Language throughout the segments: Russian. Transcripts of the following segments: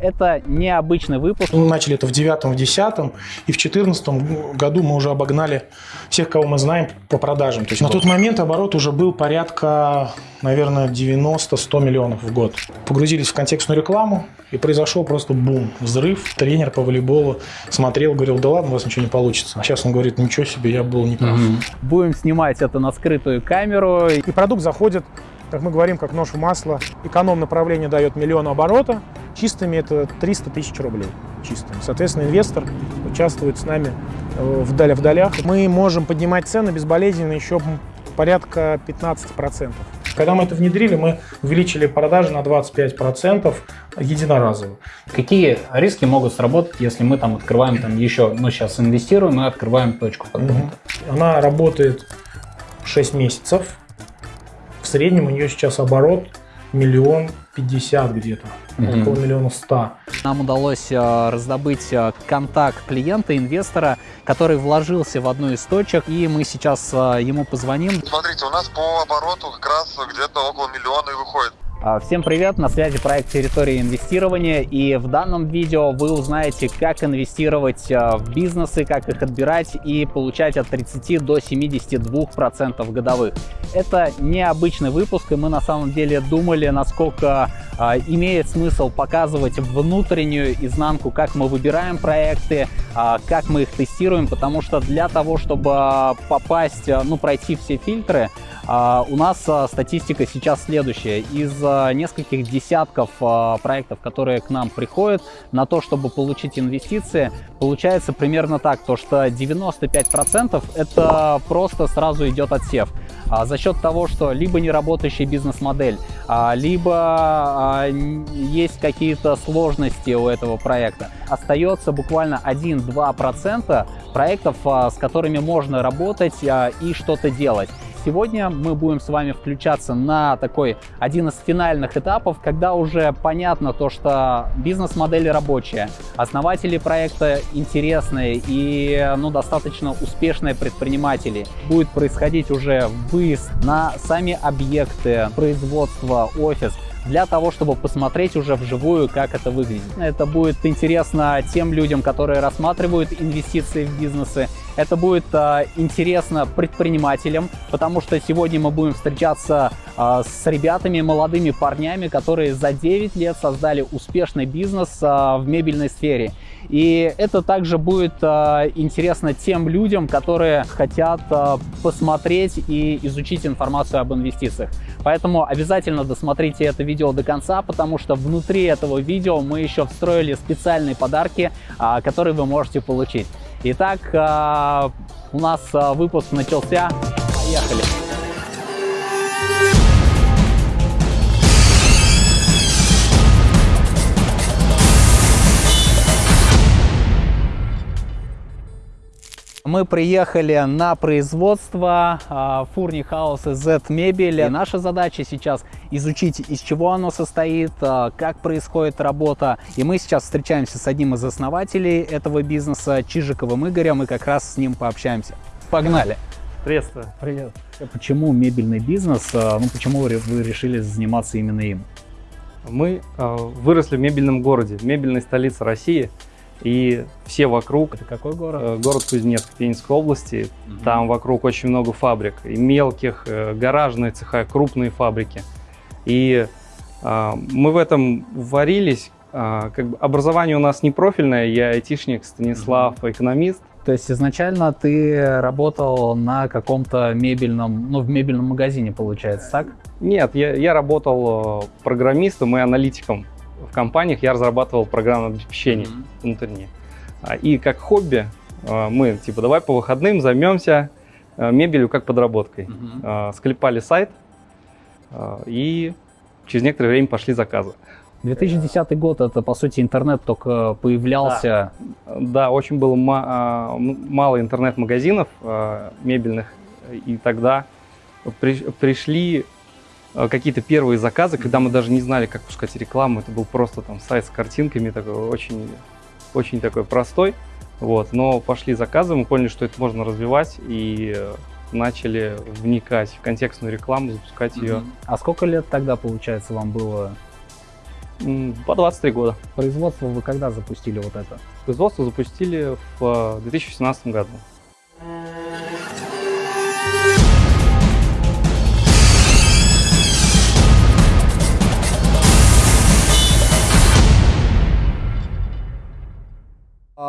Это необычный выпуск. Мы начали это в девятом, в десятом, и в четырнадцатом году мы уже обогнали всех, кого мы знаем по продажам. То есть на тот момент оборот уже был порядка, наверное, 90-100 миллионов в год. Погрузились в контекстную рекламу, и произошел просто бум, взрыв. Тренер по волейболу смотрел, говорил, да ладно, у вас ничего не получится. А сейчас он говорит, ничего себе, я был неправ. Угу. Будем снимать это на скрытую камеру. И продукт заходит как мы говорим, как нож в масло. Эконом направление дает миллион оборота, чистыми это 300 тысяч рублей. Чистыми. Соответственно, инвестор участвует с нами э, вдали в долях. Мы можем поднимать цены безболезненно еще порядка 15%. Когда мы это внедрили, мы увеличили продажи на 25% единоразово. Какие риски могут сработать, если мы там открываем там еще, ну сейчас инвестируем и открываем точку? Угу. Она работает 6 месяцев в среднем у нее сейчас оборот миллион пятьдесят где-то, mm около миллиона ста. Нам удалось э, раздобыть э, контакт клиента, инвестора, который вложился в одну из точек, и мы сейчас э, ему позвоним. Смотрите, у нас по обороту как раз где-то около миллиона и выходит. А, всем привет, на связи проект «Территория инвестирования» и в данном видео вы узнаете, как инвестировать а, в бизнесы, как их отбирать и получать от 30 до 72% годовых. Это необычный выпуск и мы на самом деле думали, насколько а, имеет смысл показывать внутреннюю изнанку, как мы выбираем проекты, как мы их тестируем, потому что для того, чтобы попасть, ну пройти все фильтры, у нас статистика сейчас следующая. Из нескольких десятков а, проектов, которые к нам приходят на то, чтобы получить инвестиции, получается примерно так, то что 95% это просто сразу идет отсев. А за счет того, что либо неработающая бизнес-модель, а, либо а, есть какие-то сложности у этого проекта. Остается буквально 1-2% проектов, с которыми можно работать и что-то делать. Сегодня мы будем с вами включаться на такой один из финальных этапов, когда уже понятно то, что бизнес-модель рабочая, основатели проекта интересные и ну, достаточно успешные предприниматели. Будет происходить уже выезд на сами объекты, производства, офис, для того, чтобы посмотреть уже вживую, как это выглядит. Это будет интересно тем людям, которые рассматривают инвестиции в бизнесы. Это будет э, интересно предпринимателям, потому что сегодня мы будем встречаться э, с ребятами, молодыми парнями, которые за 9 лет создали успешный бизнес э, в мебельной сфере. И это также будет э, интересно тем людям, которые хотят э, посмотреть и изучить информацию об инвестициях. Поэтому обязательно досмотрите это видео до конца, потому что внутри этого видео мы еще встроили специальные подарки, э, которые вы можете получить. Итак, э, у нас э, выпуск начался. Поехали! Мы приехали на производство а, Фурни Хауса Z мебели. И наша задача сейчас изучить, из чего оно состоит, а, как происходит работа. И мы сейчас встречаемся с одним из основателей этого бизнеса, Чижиковым Игорем, и как раз с ним пообщаемся. Погнали! Приветствую. Привет. Почему мебельный бизнес? А, ну, почему вы решили заниматься именно им? Мы выросли в мебельном городе, мебельной столице России – и все вокруг... Это какой город? Э, город Кузнецк, Пензенской области. Угу. Там вокруг очень много фабрик. И мелких, э, гаражные цеха, крупные фабрики. И э, мы в этом варились. Э, как бы образование у нас не профильное. Я айтишник, Станислав, экономист. То есть изначально ты работал на каком-то мебельном, ну в мебельном магазине получается, так? Нет, я, я работал э, программистом и аналитиком в компаниях я разрабатывал программное обеспечение mm-hmm. внутреннее. А, и как хобби а, мы, типа, давай по выходным займемся а, мебелью как подработкой. Mm-hmm. Склепали сайт, и через некоторое время пошли заказы. 2010 год, это, по сути, интернет только появлялся. Да, да очень было мало интернет-магазинов мебельных, и тогда пришли Э, какие-то первые заказы, когда мы даже не знали, как пускать рекламу. Это был просто там сайт с картинками, такой очень, очень такой простой. Вот, но пошли заказы, мы поняли, что это можно развивать и начали вникать в контекстную рекламу, запускать ее. А сколько лет тогда, получается, вам было? По 23 года. Производство вы когда запустили вот это? Производство запустили в э, 2017 году.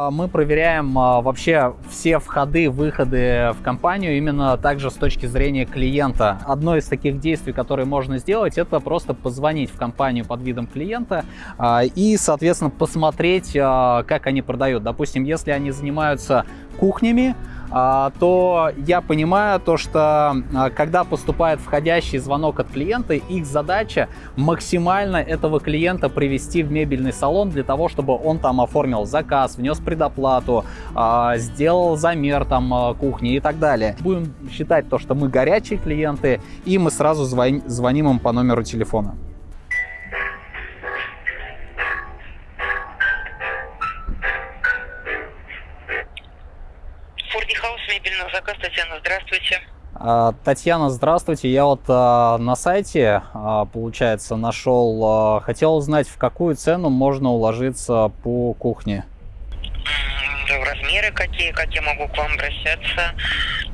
А, Мы проверяем а, вообще все входы, выходы в компанию именно также с точки зрения клиента. Одно из таких действий, которые можно сделать, это просто позвонить в компанию под видом клиента а, и, соответственно, посмотреть, а, как они продают. Допустим, если они занимаются кухнями, то я понимаю то, что а, когда поступает входящий звонок от клиента, их задача максимально этого клиента привести в мебельный салон для того, чтобы он там оформил заказ, внес предоплату, а, сделал замер там а, кухни и так далее. Будем считать то, что мы горячие клиенты, и мы сразу звон- звоним им по номеру телефона. Форди Хаус, мебельный заказ, Татьяна, здравствуйте. А, Татьяна, здравствуйте. Я вот а, на сайте, а, получается, нашел, а, хотел узнать, в какую цену можно уложиться по кухне. М, Размеры какие, как я могу к вам обращаться,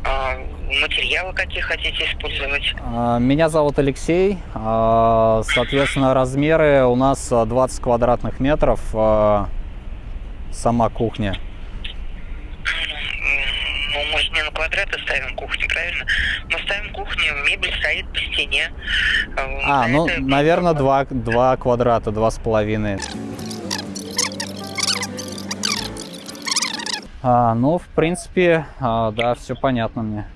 А, материалы какие хотите использовать. А, Меня зовут Алексей. Соответственно, размеры у нас а, 20 квадратных метров. Сама кухня. М, Ну, квадраты ставим кухню, правильно? Мы ставим кухню, мебель стоит по стене. А, За ну, это- наверное, два, два квадрата, два с половиной. А, ну, в принципе, а, да, все понятно мне.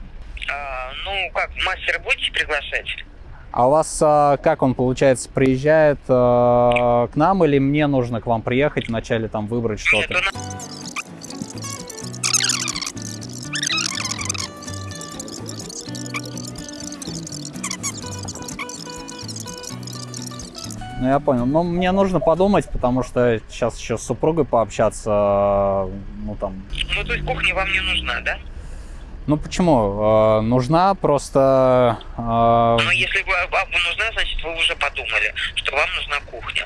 А, ну, как, мастера будете приглашать? А у вас а, как он, получается, приезжает а, к нам или мне нужно к вам приехать вначале там выбрать Нет, что-то? нас- Ну, я понял. Но мне нужно подумать, потому что сейчас еще с супругой пообщаться, а, ну, там... ну, то есть кухня вам не нужна, да? Ну, почему? А, нужна просто... а, Но если вы- вам нужна, значит, вы уже подумали, что вам нужна кухня.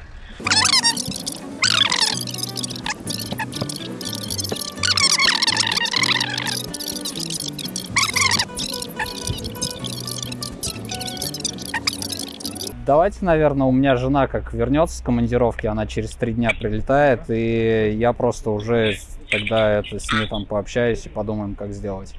Давайте, наверное, у меня жена как вернется с командировки, она через три дня прилетает, и я просто уже тогда это с ней там пообщаюсь и подумаем, как сделать.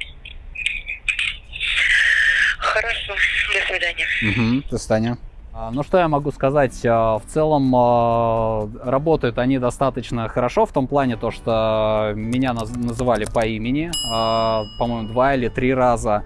Хорошо, до свидания. Угу. До свидания. А, Ну что я могу сказать? А, В целом а, работают они достаточно хорошо в том плане, то, что меня наз- называли по имени, по-моему, два или три раза.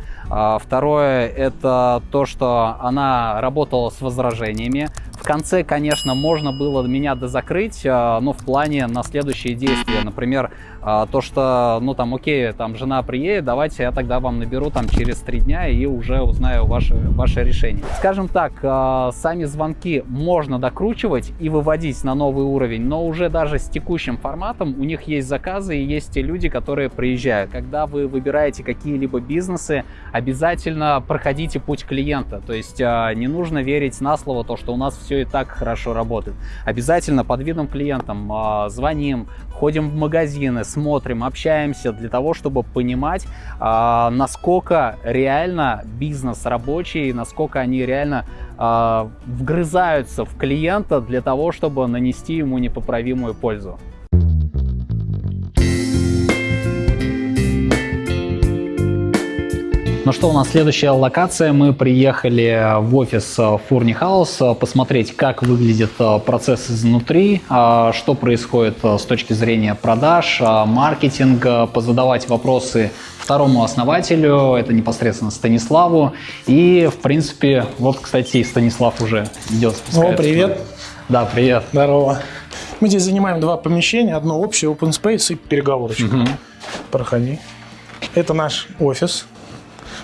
Второе это то, что она работала с возражениями. Конце, конечно, можно было меня дозакрыть, а, но в плане на следующие действия. Например, а, то, что, ну там, окей, там жена приедет, давайте я тогда вам наберу там через три дня и уже узнаю ваше, ваше решение. Скажем так, а, сами звонки можно докручивать и выводить на новый уровень, но уже даже с текущим форматом у них есть заказы и есть те люди, которые приезжают. Когда вы выбираете какие-либо бизнесы, обязательно проходите путь клиента. То есть не нужно верить на слово, то, что у нас все и так хорошо работает. Обязательно под видом клиентам а, звоним, ходим в магазины, смотрим, общаемся для того, чтобы понимать, а, насколько реально бизнес рабочий, насколько они реально а, вгрызаются в клиента для того, чтобы нанести ему непоправимую пользу. Ну что, у нас следующая локация. Мы приехали в офис Фурни Хаус посмотреть, как выглядит э, процесс изнутри, что происходит э, с точки зрения продаж, маркетинга, позадавать вопросы второму основателю, это непосредственно Станиславу. И, в принципе, вот, кстати, Станислав уже идет. О, привет. Да, привет. Здорово. Мы здесь занимаем два помещения. Одно общее, open space и переговорочка. Мгм. Проходи. Это наш офис.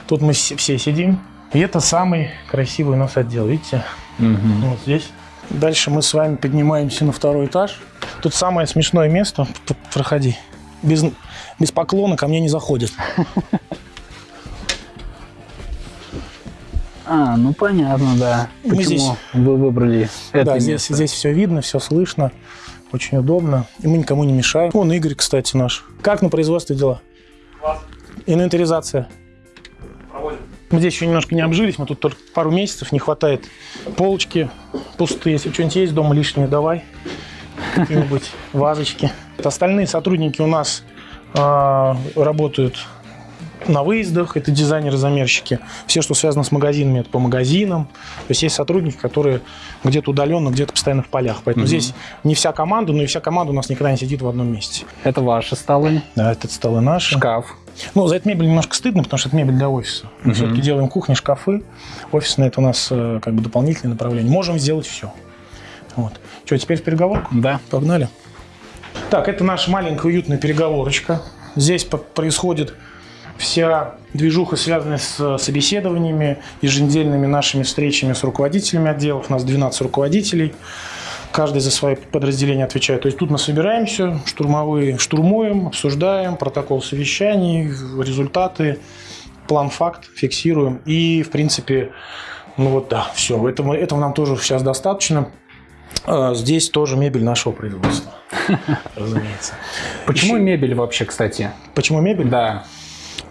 Тут мы все сидим. И это самый красивый у нас отдел, видите? Мгм. Вот здесь. Дальше мы с вами поднимаемся на второй этаж. Тут самое смешное место. Проходи. Без, без поклона ко мне не заходят. А, ну понятно, да. Мы Почему здесь- вы выбрали это да, здесь, место? здесь все видно, все слышно, очень удобно. И мы никому не мешаем. Вон Игорь, кстати, наш. Как на производстве дела? Инвентаризация. Мы здесь еще немножко не обжились, мы тут только пару месяцев, не хватает полочки пустые. Если что-нибудь есть дома лишнее, давай. Какие-нибудь вазочки. Остальные сотрудники у нас а, работают на выездах, это дизайнеры-замерщики. Все, что связано с магазинами, это по магазинам. То есть есть сотрудники, которые где-то удаленно, где-то постоянно в полях. Поэтому Мгм. здесь не вся команда, но и вся команда у нас никогда не сидит в одном месте. Это ваши столы, Да, этот столы наши. шкаф. Ну, за эту мебель немножко стыдно, потому что это мебель для офиса. Мы Мгм. все-таки делаем кухни, шкафы. Офисное это у нас э, как бы дополнительное направление. Можем сделать все. Вот. Что, теперь в переговорку? Да. Погнали. Так, это наша маленькая уютная переговорочка. Здесь происходит вся движуха, связанная с э, собеседованиями, еженедельными нашими встречами с руководителями отделов. У нас 12 руководителей. Каждый за свои подразделения отвечает. То есть тут мы собираемся, штурмовые штурмуем, обсуждаем протокол совещаний, результаты, план факт фиксируем. И, в принципе, ну вот да, все. Этого, этого нам тоже сейчас достаточно. А, Здесь тоже мебель нашего производства. Разумеется. Почему Еще- мебель вообще, кстати? Почему мебель? Да.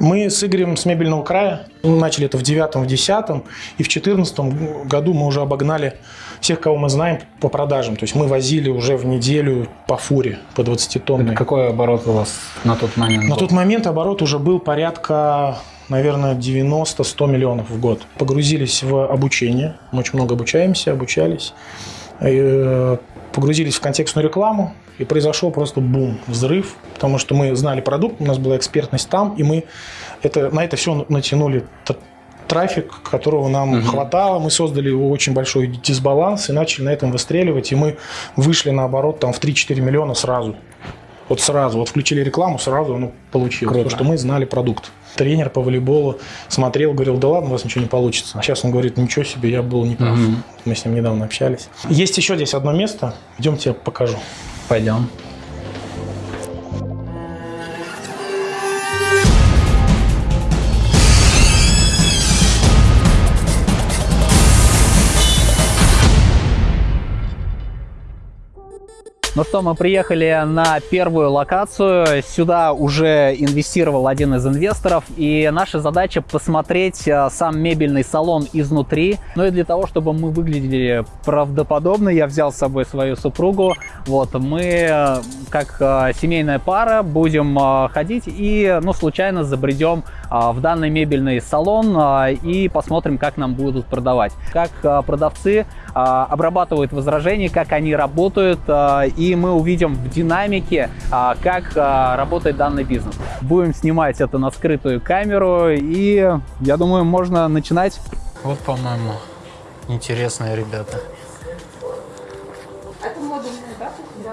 Мы с Игорем с мебельного края начали это в девятом, в десятом, и в четырнадцатом году мы уже обогнали всех, кого мы знаем по продажам. То есть мы возили уже в неделю по фуре, по 20 тонной. Какой оборот у вас на тот момент? На был? тот момент оборот уже был порядка, наверное, 90-100 миллионов в год. Погрузились в обучение. Мы очень много обучаемся, обучались. Погрузились в контекстную рекламу, и произошел просто бум, взрыв, потому что мы знали продукт, у нас была экспертность там, и мы это, на это все натянули трафик, которого нам Мгм. хватало. Мы создали очень большой дисбаланс и начали на этом выстреливать, и мы вышли на оборот там, в 3-4 миллиона сразу. Вот сразу, вот включили рекламу, сразу оно получилось. Круто. Потому что мы знали продукт. Тренер по волейболу смотрел, говорил, да ладно, у вас ничего не получится. А сейчас он говорит, ничего себе, я был неправ. Мгм. Мы с ним недавно общались. Есть еще здесь одно место. Идемте, я покажу. Пойдем. Ну что, мы приехали на первую локацию. Сюда уже инвестировал один из инвесторов. И наша задача посмотреть э, сам мебельный салон изнутри. Ну и для того, чтобы мы выглядели правдоподобно, я взял с собой свою супругу. Вот, мы, э, как э, семейная пара, будем ходить и, ну, случайно забредем в данный мебельный салон и посмотрим, как нам будут продавать. Как продавцы обрабатывают возражения, как они работают, э, и мы увидим в динамике, э, как работает данный бизнес. Будем снимать это на скрытую камеру, и я думаю, можно начинать. Вот, по-моему, интересные ребята. Это модульная, да? Да.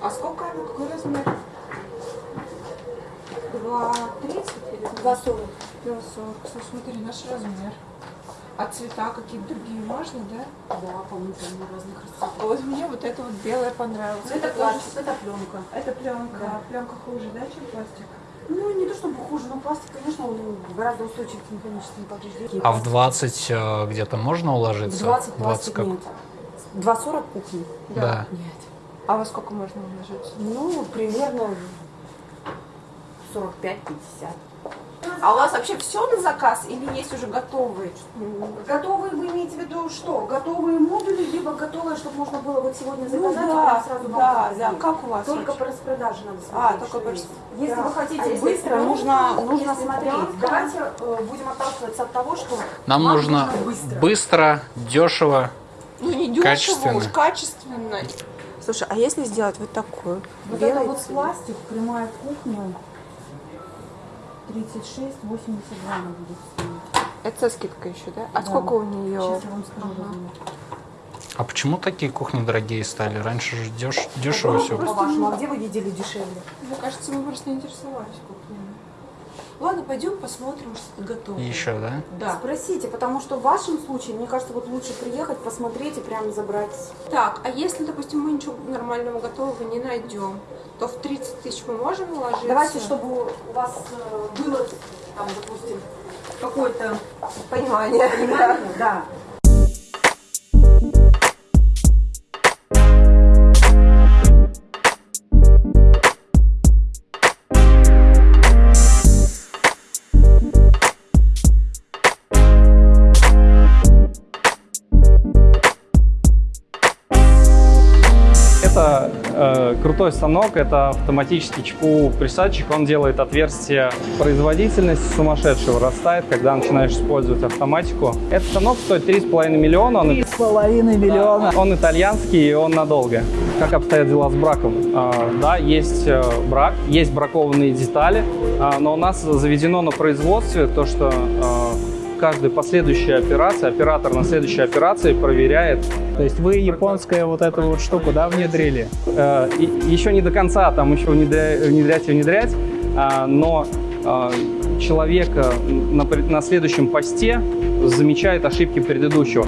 А сколько она? Какой размер? 2,30 или 2,40? 2,40. Слушай, смотри, наш размер. А цвета какие-то другие можно, да? Да, по-моему, там разных расцветок. А Вот мне вот это вот белое понравилось. Ну, это тоже- пластик, это пленка. Это пленка. Да. Пленка хуже, да, чем пластик? Ну, не то чтобы хуже, но пластик, конечно, он гораздо устойчив к механическим повреждениям. А в 20 э, где-то можно В уложиться? 20 пластик как? нет. 2,40 кухни? Да. Нет. А во сколько можно уложиться? Ну, примерно 45-50. А у вас вообще все на заказ или есть уже готовые? Готовые, вы имеете в виду что? Готовые модули, либо готовые, чтобы можно было вот сегодня Ну заказать, а да, потом сразу да, да. Как у вас? Только вообще? по распродаже надо смотреть. А, только по Если Да. вы хотите А если быстро, нужно, нужно если смотреть. пленка? Давайте э, будем отталкиваться от того, что Нам нужно быстро. быстро, дешево. Ну не дешево, Качественно. уж качественно. Слушай, а если сделать вот такую? Вот белый это вот цвет? пластик, прямая кухня, 36, 82 она будет стоить. Это со скидкой еще, да? А Да. сколько у нее? Сейчас я вам скажу. Ага. А почему такие кухни дорогие стали? Раньше же деш- дешево все. По-вашему, а где вы видели дешевле? Мне кажется, мы просто не интересовались кухнями. Ладно, пойдем посмотрим, что готово. Еще, да? Да. Спросите, потому что в вашем случае, мне кажется, вот лучше приехать, посмотреть и прям забрать. Так, а если, допустим, мы ничего нормального готового не найдем, то в 30 тысяч мы можем уложиться? Давайте, чтобы у вас э, было, там, допустим, какое-то Понимание. понимание, да. Крутой станок, это автоматический ЧПУ присадчик, он делает отверстие. Производительность сумасшедшая вырастает, когда начинаешь использовать автоматику. Этот станок стоит 3,5 миллиона, он, С половиной миллиона. он итальянский и он надолго. Как обстоят дела с браком? А, да, есть э, брак, есть бракованные детали, а, но у нас заведено на производстве то, что каждая последующая операция, оператор на следующей операции проверяет То есть вы японская вот эту вот штуку, да, внедрили? Э, и- еще не до конца, там еще внедря- внедрять и внедрять, а, но а, человек э, на, пред- на следующем посте замечает ошибки предыдущего.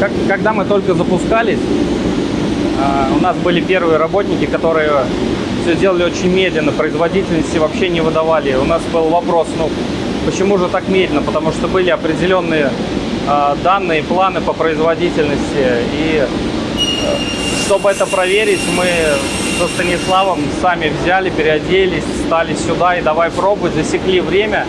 Как- когда мы только запускались, а, у нас были первые работники, которые все делали очень медленно, производительности вообще не выдавали. У нас был вопрос, ну, почему же так медленно? Потому что были определенные а, данные, планы по производительности. И э, чтобы это проверить, мы со Станиславом сами взяли, переоделись, стали сюда и давай пробовать, засекли время.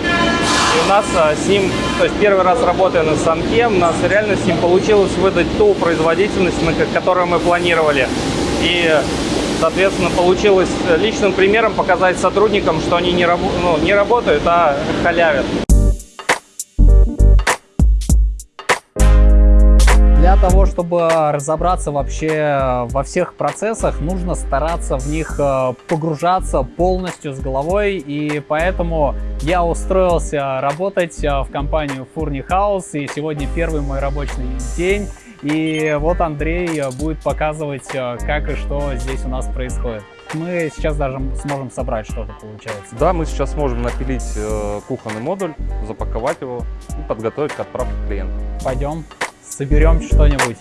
И у нас а, с ним, то есть первый раз работая на станке, у нас реально с ним получилось выдать ту производительность, на ко- которую мы планировали. И, соответственно, получилось личным примером показать сотрудникам, что они не, рабо- ну, не работают, а халявят. Для того, чтобы разобраться вообще во всех процессах, нужно стараться в них э, погружаться полностью с головой. И поэтому я устроился работать э, в компанию Фурни Хаус. И сегодня первый мой рабочий день. И вот Андрей э, будет показывать, э, как и что здесь у нас происходит. Мы сейчас даже сможем собрать что-то, получается. Да, мы сейчас можем напилить э, кухонный модуль, запаковать его и подготовить к отправке клиенту. Пойдем, соберем что-нибудь.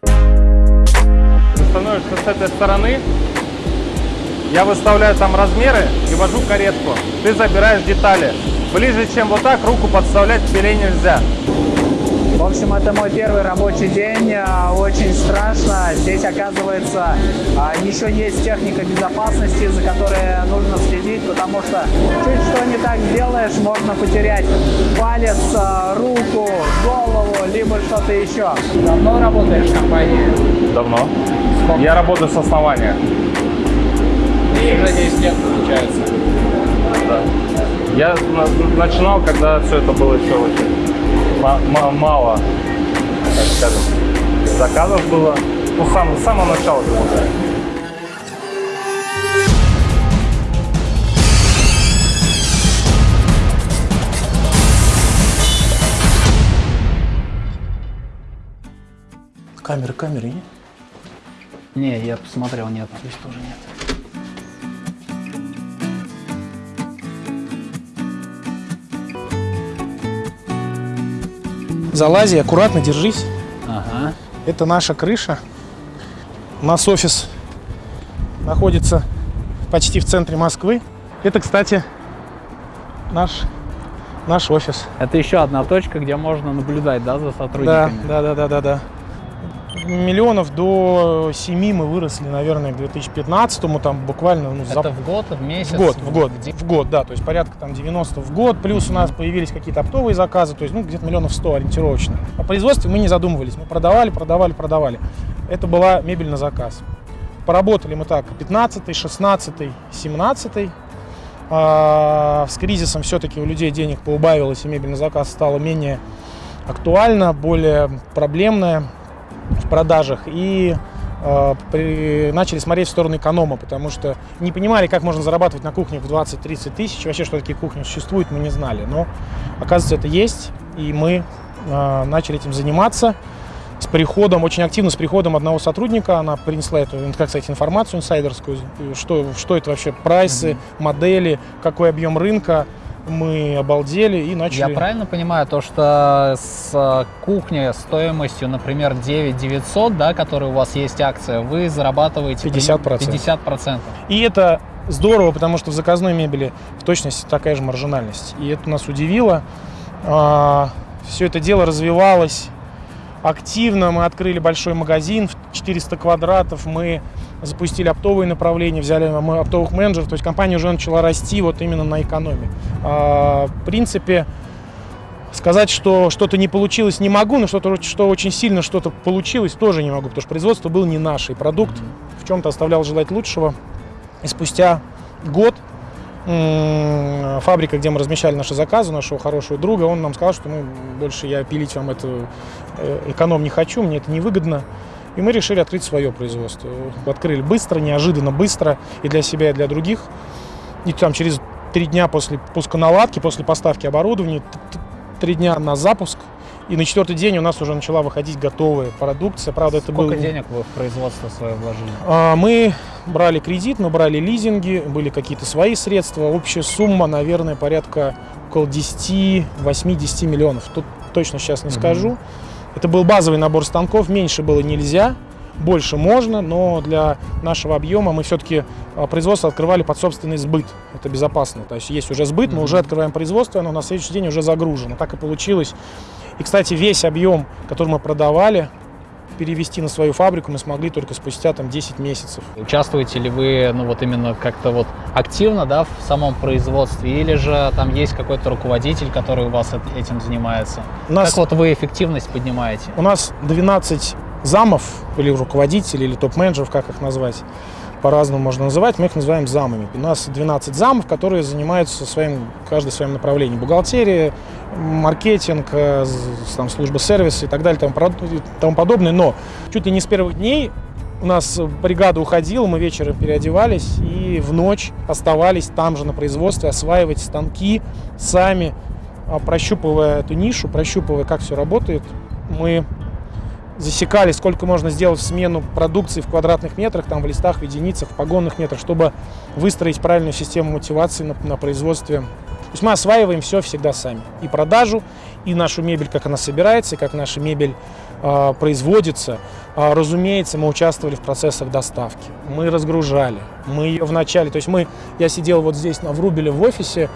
Ты становишься с этой стороны, я выставляю там размеры и вожу каретку. Ты забираешь детали. Ближе, чем вот так, руку подставлять к пиле нельзя. В общем, это мой первый рабочий день. а, Очень страшно. Здесь, оказывается, а, еще есть техника безопасности, за которой нужно следить, потому что чуть что не так сделаешь, можно потерять палец, а, руку, голову, либо что-то еще. Давно работаешь в компании? Давно. Я работаю с основания. И уже 10 лет получается. Да. Я на- начинал, когда все это было еще очень мало, так скажем, заказов было. Ну, с самого, с самого начала. говоря. Камеры, камеры нет? Не, я посмотрел, нет. Здесь тоже нет. Залази, аккуратно, держись. Ага. Это наша крыша. У нас офис находится почти в центре Москвы. Это, кстати, наш, наш офис. Это еще одна точка, где можно наблюдать, да, за Да, сотрудниками? да, да, да, да, да. Миллионов до 7 мы выросли, наверное, к 2015-му, там буквально ну, за- Это в год, в месяц? в год, в год, Где- в год, да, то есть порядка там 90 в год, плюс у нас появились какие-то оптовые заказы, то есть ну где-то миллионов 100 ориентировочно. О производстве мы не задумывались, мы продавали, продавали, продавали. Это была мебель на заказ. Поработали мы так 15 16 17 а, с кризисом все-таки у людей денег поубавилось, и мебель на заказ стала менее актуальна, более проблемная продажах. И э, при- начали смотреть в сторону эконома, потому что не понимали, как можно зарабатывать на кухне в 20-30 тысяч. Вообще, что такие кухни существуют, мы не знали. Но, оказывается, это есть, и мы э, начали этим заниматься. С приходом, очень активно с приходом одного сотрудника, она принесла эту, как сказать, информацию инсайдерскую, что, что это вообще, прайсы, модели, какой объем рынка. Мы обалдели и начали... Я правильно понимаю, то, что с э, кухни стоимостью, например, 9 900, да, которая у вас есть акция, вы зарабатываете 50%. 50%. И это здорово, потому что в заказной мебели в точности такая же маржинальность. И это нас удивило. Все это дело развивалось активно. Мы открыли большой магазин в 400 квадратов. Мы запустили оптовые направления, взяли оптовых менеджеров. То есть компания уже начала расти вот именно на экономии. А, в принципе, сказать, что что-то не получилось, не могу, но что-то, что очень сильно что-то получилось, тоже не могу, потому что производство было не наше. И продукт в чем-то оставлял желать лучшего. И спустя год фабрика, где мы размещали наши заказы, нашего хорошего друга, он нам сказал, что мы больше я пилить вам эту э, эконом не хочу, мне это невыгодно. И мы решили открыть свое производство. Открыли быстро, неожиданно быстро и для себя, и для других. И там через три дня после пуска наладки, после поставки оборудования, три дня на запуск. И на четвертый день у нас уже начала выходить готовая продукция. Правда, это Сколько было... денег вы в производство свое вложили? А, Мы брали кредит, мы брали лизинги, были какие-то свои средства. Общая сумма, наверное, порядка около 10, 8-10 миллионов. Тут точно сейчас не скажу. Это был базовый набор станков, меньше было нельзя, больше можно, но для нашего объема мы все-таки производство открывали под собственный сбыт. Это безопасно. То есть есть уже сбыт, мы уже открываем производство, оно на следующий день уже загружено. Так и получилось. И, кстати, весь объем, который мы продавали, перевести на свою фабрику мы смогли только спустя там 10 месяцев. Участвуете ли вы, ну вот именно как-то вот активно, да, в самом производстве, или же там есть какой-то руководитель, который у вас эт- этим занимается? У нас, Как вот вы эффективность поднимаете? у нас 12 замов или руководителей, или топ-менеджеров, как их назвать, по-разному можно называть, мы их называем замами. У нас 12 замов, которые занимаются своим, каждый своим направлением. Бухгалтерия, маркетинг, э, там, служба сервиса и так далее, и тому подобное. Но чуть ли не с первых дней у нас бригада уходила, мы вечером переодевались и в ночь оставались там же на производстве, осваивать станки сами, а, прощупывая эту нишу, прощупывая, как все работает. Мы засекали, сколько можно сделать в смену продукции в квадратных метрах, там в листах, в единицах, в погонных метрах, чтобы выстроить правильную систему мотивации на, на производстве. То есть мы осваиваем все всегда сами. И продажу, и нашу мебель, как она собирается, и как наша мебель производится. А, разумеется, мы участвовали в процессах доставки. Мы разгружали. Мы ее вначале, то есть мы, я сидел вот здесь на Врубеле в офисе,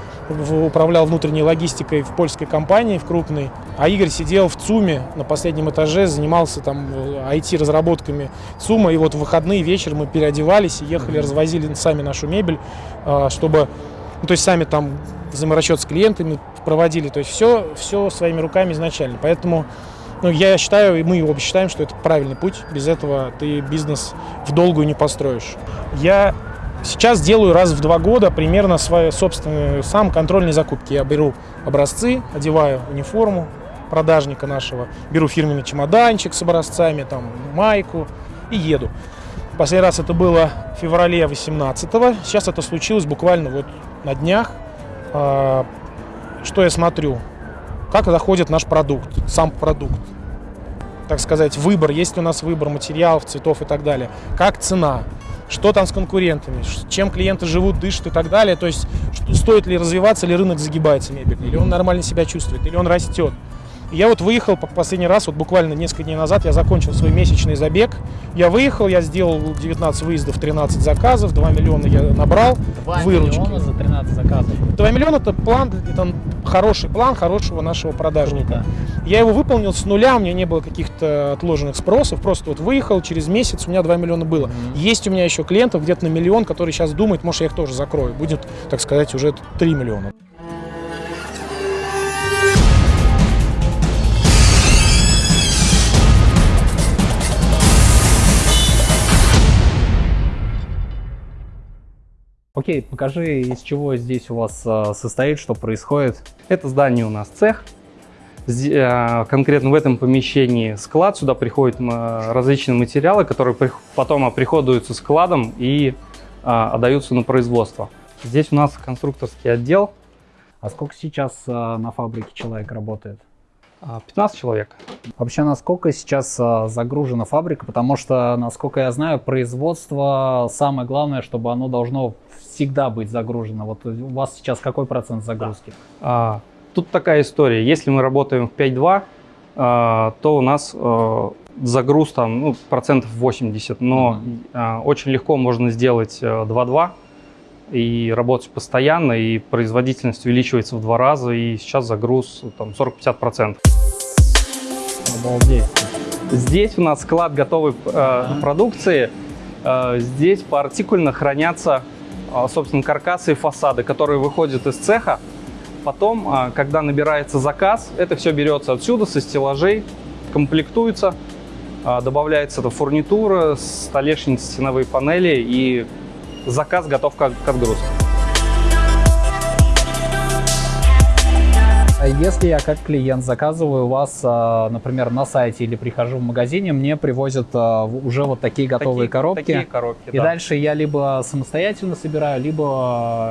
управлял внутренней логистикой в польской компании, в крупной, а Игорь сидел в ЦУМе на последнем этаже, занимался там э, IT-разработками ЦУМа, и вот в выходные вечер мы переодевались и ехали, развозили сами нашу мебель, а, чтобы, ну, то есть сами там взаиморасчет с клиентами проводили, то есть все, все своими руками изначально. Поэтому ну, я считаю, и мы оба считаем, что это правильный путь. Без этого ты бизнес в долгую не построишь. Я сейчас делаю раз в два года примерно свои собственные сам контрольные закупки. Я беру образцы, одеваю униформу продажника нашего, беру фирменный чемоданчик с образцами, там, майку и еду. Последний раз это было в феврале 18 -го. Сейчас это случилось буквально вот на днях. А, Что я смотрю? Как заходит наш продукт, сам продукт. Так сказать, выбор, есть ли у нас выбор материалов, цветов и так далее. Как цена, что там с конкурентами, чем клиенты живут, дышат и так далее. То есть, что- стоит ли развиваться, или рынок загибается мебельный, или он нормально себя чувствует, или он растет. Я вот выехал по- последний раз, вот буквально несколько дней назад, я закончил свой месячный забег. Я выехал, я сделал 19 выездов, 13 заказов, 2 миллиона я набрал 2 выручки. миллиона за 13 заказов. 2 миллиона это план, это хороший план хорошего нашего продажника. Круто. Я его выполнил с нуля, у меня не было каких-то отложенных спросов, просто вот выехал, через месяц у меня 2 миллиона было. Есть у меня еще клиентов где-то на миллион, которые сейчас думают, может, я их тоже закрою. Будет, так сказать, уже 3 миллиона. Окей, покажи, из чего здесь у вас а, состоит, что происходит. Это здание у нас цех. Э, Конкретно в этом помещении склад. Сюда приходят различные материалы, которые потом оприходуются складом и а, отдаются на производство. Здесь у нас конструкторский отдел. А сколько сейчас а, на фабрике человек работает? А, 15 человек. Вообще, насколько сейчас а, загружена фабрика? Потому что, насколько я знаю, производство самое главное, чтобы оно должно всегда быть загружено. Вот у вас сейчас какой процент загрузки? А, Тут такая история. Если мы работаем в 5.2, а, то у нас загруз там ну, процентов 80, но а, очень легко можно сделать э, 2.2 и работать постоянно, и производительность увеличивается в два раза, и сейчас загруз там 40-50%. Обалдеть. Здесь у нас склад готовой э, продукции. Э, здесь поартикульно хранятся, э, собственно, каркасы и фасады, которые выходят из цеха. Потом, э, когда набирается заказ, это все берется отсюда, со стеллажей, комплектуется, э, добавляется эта фурнитура, столешницы, стеновые панели, и заказ готов к, отгрузке. Если я как клиент заказываю у вас, а, например, на сайте или прихожу в магазине, мне привозят а, уже вот такие готовые Такие- коробки. Такие коробки, И да. дальше я либо самостоятельно собираю, либо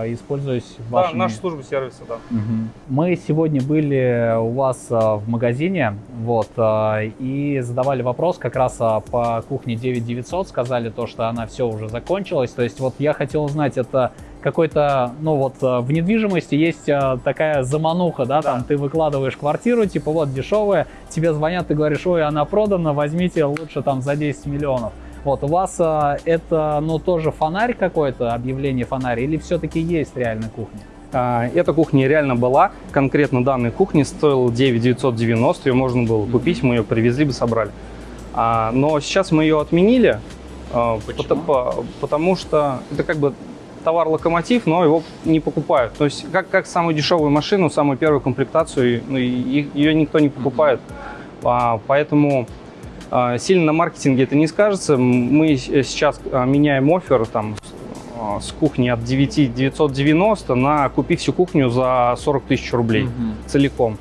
а, используюсь Да, вашими... наша служба сервиса, да. Мгм. Мы сегодня были у вас а, в магазине, вот, а, и задавали вопрос как раз а, по кухне 9900, сказали то, что она все уже закончилась. То есть вот я хотел узнать, это какой-то, ну вот а, в недвижимости есть а, такая замануха, да, там ты выкладываешь квартиру, типа вот дешевая, тебе звонят, ты говоришь, ой, она продана, возьмите лучше там за 10 миллионов. Вот, у вас а, это, ну, тоже фонарь какой-то, объявление фонарь, или все-таки есть реальная кухня? А, Эта кухня реально была. Конкретно данной кухни стоила 9990, ее можно было купить, мы ее привезли бы, собрали. А, Но сейчас мы ее отменили, а, пото- по- потому что это как бы товар-локомотив, но его не покупают. То есть как, как самую дешевую машину, самую первую комплектацию, ну, и- ее никто не покупает. А, Поэтому а, сильно на маркетинге это не скажется. Мы с- сейчас а, меняем офер там, с кухни от 9 990 на купи всю кухню за 40 тысяч рублей целиком.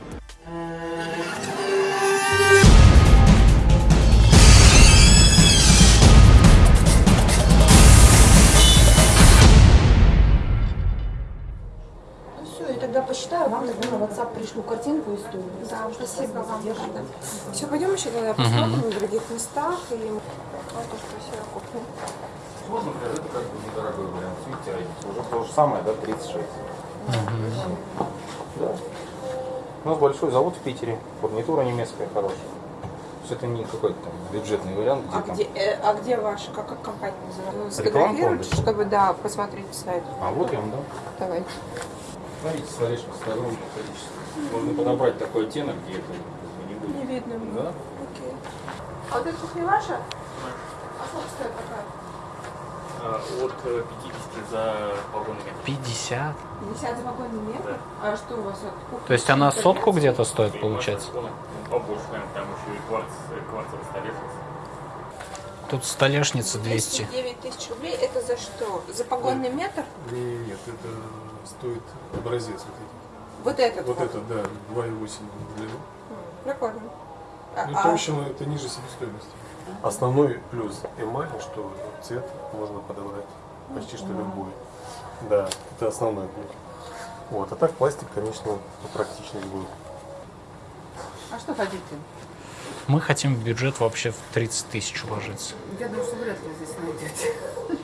Спасибо вам. Все, пойдем еще тогда посмотрим в других местах. И... Вот уж красивая кухня. Можно, это как бы недорогой вариант. Видите. Уже то же самое, да, 36. Да. У нас большой завод в Питере, фурнитура немецкая хорошая. То есть это не какой-то там бюджетный вариант, где А там... где, э, а где ваша, как, как компания называется? Рекламку Сфотографируйте, чтобы, да, посмотреть сайт. А вот я вам дам. Давайте. Смотрите, столешница огромное количество. Можно подобрать такой оттенок, где это не будет. Не видно. мне. Да? Окей. А вот эта кухня ваша? А сколько стоит такая? От 50 за вагонный метр. 50? 50 за вагонный метр? А что у вас от кухни? То есть она сотку где-то стоит, получается? Ну, побольше, наверное, там еще и кварц, кварцевая столешница. Тут столешница 209 тысяч рублей. Это за что? За погонный метр? Нет, это стоит образец вот этот. Вот этот Вот вот. это, да, 2,8 в длину. Прикольно. А- Ну, а- толщина это ниже себестоимости. Основной плюс эмали, что цвет можно подобрать почти что любой. Да, это основной плюс. Вот, а так пластик, конечно, практичный будет. А что хотите? Мы хотим в бюджет вообще в 30 тысяч уложиться. Я думаю, что вряд ли здесь найдете.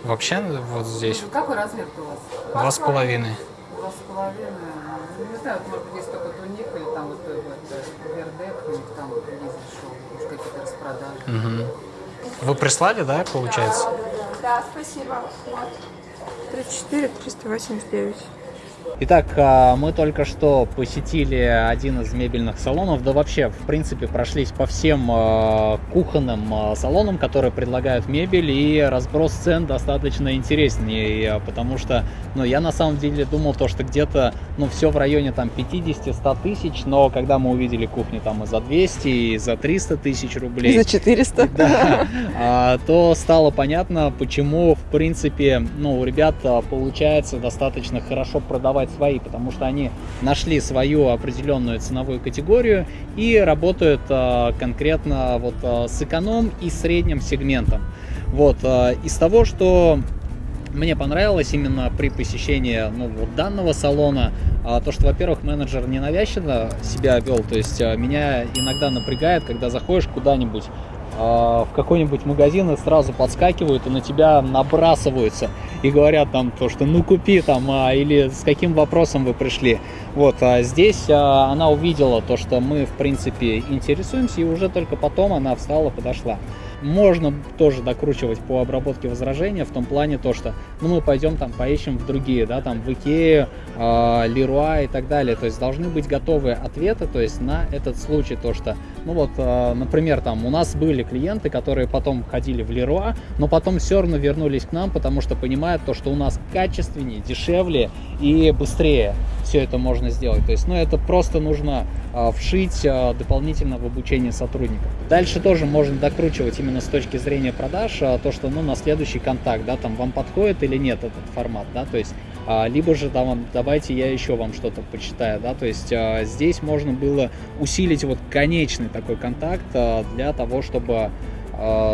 Вообще вот здесь Какой размер у вас? два с половиной. Два с половиной. Ну, Не знаю, вот, может быть, есть только туник или там вот, э, вот, вердек, у них там ездит шоу, какие-то распродажи. Мгм. Вы прислали, да, получается? Да, спасибо. Вот. 34 389. Итак, а, мы только что посетили один из мебельных салонов, да вообще, в принципе, прошлись по всем а, кухонным а, салонам, которые предлагают мебель, и разброс цен достаточно интереснее, потому что, ну, я на самом деле думал то, что где-то, ну, все в районе там 50-100 тысяч, но когда мы увидели кухни там и за 200, и за 300 тысяч рублей, За 400. да, то стало понятно, почему, в принципе, ну, у ребят получается достаточно хорошо продавать свои, потому что они нашли свою определенную ценовую категорию и работают а, конкретно вот а, с эконом и средним сегментом. Вот, а, из того, что мне понравилось именно при посещении ну, вот данного салона, то, что, во-первых, менеджер ненавязчиво себя вел, то есть меня иногда напрягает, когда заходишь куда-нибудь в какой-нибудь магазин и сразу подскакивают и на тебя набрасываются и говорят там то, что ну купи там, а, или с каким вопросом вы пришли. Вот, а здесь а, она увидела то, что мы в принципе интересуемся, и уже только потом она встала, подошла. Можно тоже докручивать по обработке возражения в том плане то, что ну, мы пойдем там поищем в другие, да, там в Икею, э, Леруа и так далее. То есть должны быть готовые ответы, то есть на этот случай то, что, ну вот, э, например, там у нас были клиенты, которые потом ходили в Леруа, но потом все равно вернулись к нам, потому что понимают то, что у нас качественнее, дешевле и быстрее все это можно сделать. То есть, ну, это просто нужно э, вшить э, дополнительно в обучение сотрудников. Дальше тоже можно докручивать именно с точки зрения продаж, э, то, что, ну, на следующий контакт, да, там, вам подходит или нет этот формат, да, то есть, э, либо же там, давайте я еще вам что-то почитаю, да, то есть, э, здесь можно было усилить вот конечный такой контакт э, для того, чтобы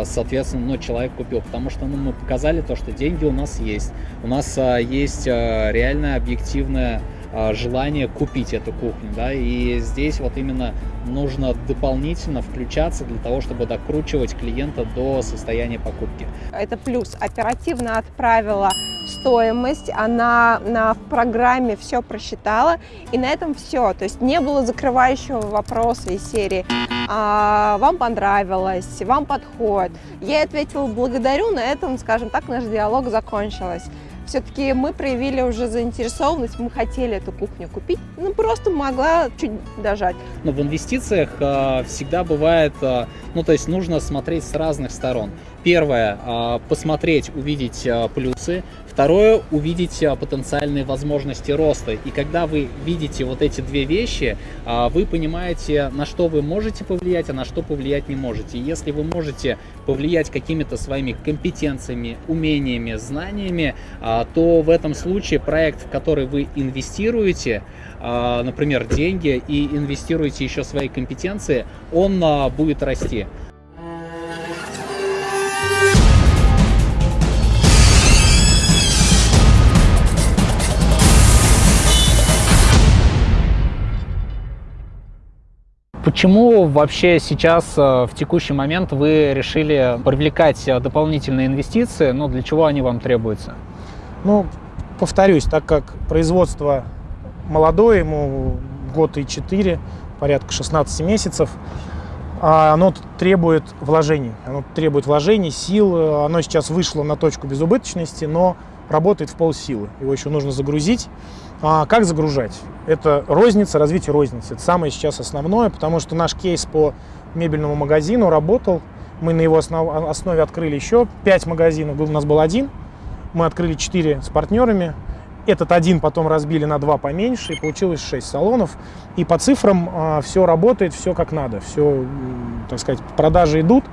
соответственно, ну, человек купил, потому что ну, мы показали то, что деньги у нас есть, у нас а, есть а, реальная объективная а, желание купить эту кухню, да, и здесь вот именно нужно дополнительно включаться для того, чтобы докручивать клиента до состояния покупки. Это плюс. Оперативно отправила стоимость, она на программе все просчитала, и на этом все. То есть не было закрывающего вопроса из серии а, «Вам понравилось?», «Вам подходит?». Я ответила «Благодарю», на этом, скажем так, наш диалог закончился все-таки мы проявили уже заинтересованность, мы хотели эту кухню купить, ну просто могла чуть дожать. Но в инвестициях э, всегда бывает, э, ну то есть нужно смотреть с разных сторон. Первое, э, посмотреть, увидеть э, плюсы. Второе, увидеть а, потенциальные возможности роста. И когда вы видите вот эти две вещи, а, вы понимаете, на что вы можете повлиять, а на что повлиять не можете. если вы можете повлиять какими-то своими компетенциями, умениями, знаниями, а, то в этом случае проект, в который вы инвестируете, например, деньги и инвестируете еще свои компетенции, он будет расти. Почему вообще сейчас, э, в текущий момент, вы решили привлекать э, дополнительные инвестиции? Ну, для чего они вам требуются? Ну, повторюсь, так как производство молодое, ему год и четыре, порядка 16 месяцев, а оно требует вложений. Оно требует вложений, сил. Оно сейчас вышло на точку безубыточности, но работает в полсилы. Его еще нужно загрузить. А как загружать? Это розница, развитие розницы. Это самое сейчас основное, потому что наш кейс по мебельному магазину работал. Мы на его основ, основе открыли еще 5 магазинов. У нас был один. Мы открыли 4 с партнерами. Этот один потом разбили на два поменьше, и получилось 6 салонов. И по цифрам а, все работает, все как надо. Все, так сказать, продажи идут